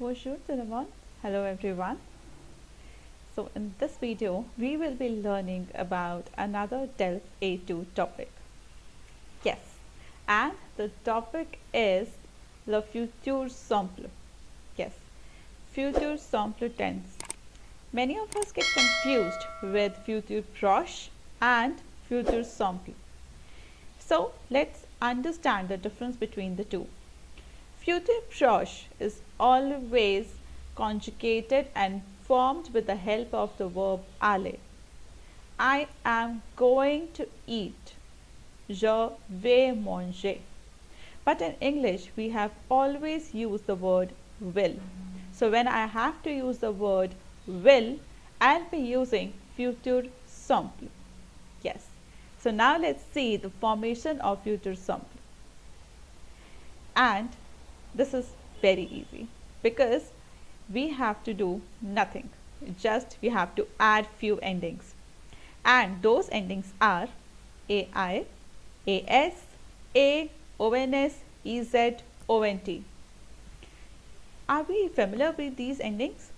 Bonjour tout le monde. Hello everyone. So in this video we will be learning about another DELF A2 topic. Yes, and the topic is le futur simple. Yes, futur simple tense. Many of us get confused with futur proche and futur simple. So let's understand the difference between the two. Futur proche is always conjugated and formed with the help of the verb aller. I am going to eat. Je vais manger. But in English, we have always used the word will. So when I have to use the word will, I'll be using future simple. Yes. So now let's see the formation of future simple. And this is very easy. Because we have to do nothing. Just we have to add few endings. And those endings are ai as a ons ez ont are we familiar with these endings?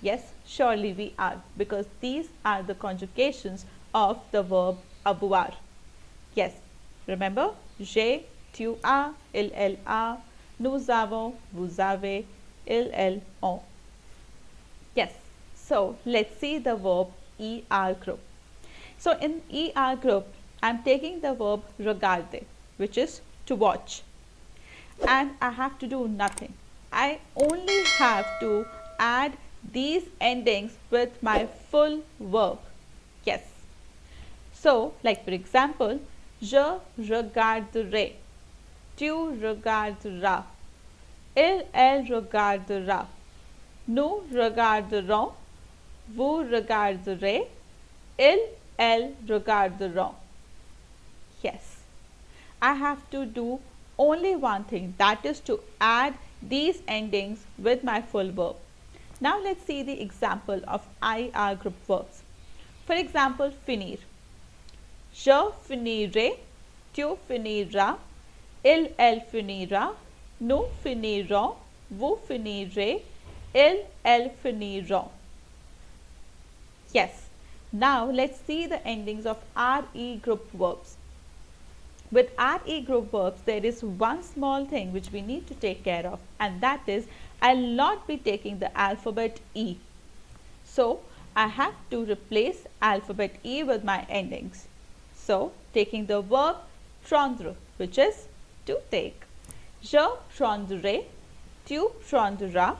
Yes surely we are. Because these are the conjugations of the verb avoir yes remember? J'ai tu il elle a nous avons, vous avez, il, on. Yes, so let's see the verb ER group. So in ER group, I'm taking the verb regarder, which is to watch. And I have to do nothing. I only have to add these endings with my full verb. Yes. So, like for example, je regarderai tu regarderas, il, elle regardera, nous regarderons, vous regarderez, il, elle regarderont. Yes, I have to do only one thing that is to add these endings with my full verb. Now let's see the example of IR group verbs. For example, finir. Je finirai, tu finiras, il, elle finira, nous finirons, vous finirez, il, elle finiront. Yes. Now let's see the endings of RE group verbs. With RE group verbs, there is one small thing which we need to take care of and that is I'll not be taking the alphabet E. So I have to replace alphabet E with my endings. So taking the verb prendre which is to take. Je prendrai, tu prendras,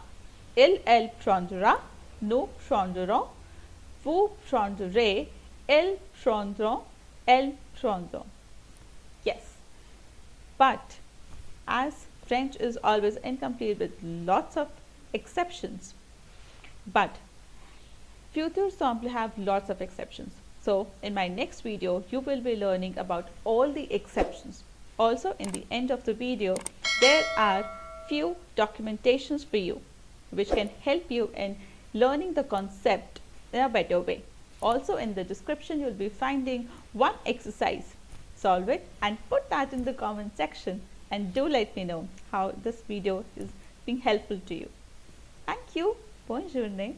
il, elle prendra, nous prendrons, vous prendrez, ils prendront, elles prendront. Yes. But as French is always incomplete with lots of exceptions, but future simple have lots of exceptions. So in my next video, you will be learning about all the exceptions. Also in the end of the video, there are few documentations for you which can help you in learning the concept in a better way. Also in the description you will be finding one exercise. Solve it and put that in the comment section and do let me know how this video is being helpful to you. Thank you. Bonne journée.